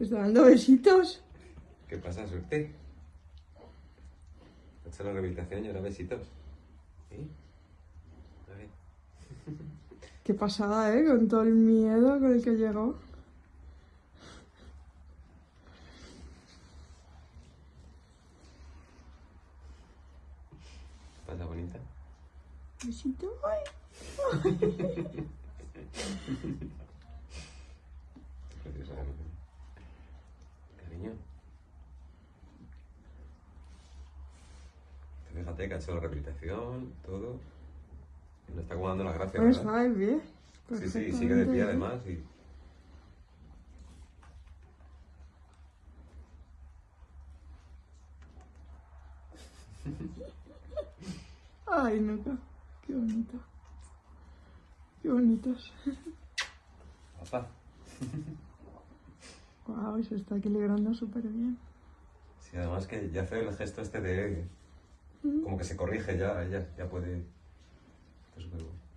Te está dando besitos. ¿Qué pasa, suerte? Ha hecho la rehabilitación y ahora besitos. ¿Sí? A ver. Qué pasada, ¿eh? Con todo el miedo con el que llegó. Pasa bonita. Besito. Ay. Fíjate que ha hecho la rehabilitación, todo. Y nos está como dando las gracias. Pues ¿verdad? va de pie. Sí, sí, sigue de pie además. Y... Ay, Nuca. Qué bonito. Qué bonitos. Papá. Wow, se está equilibrando súper bien. Sí, además que ya hace el gesto este de... Como que se corrige ya, ella ya puede... Bueno.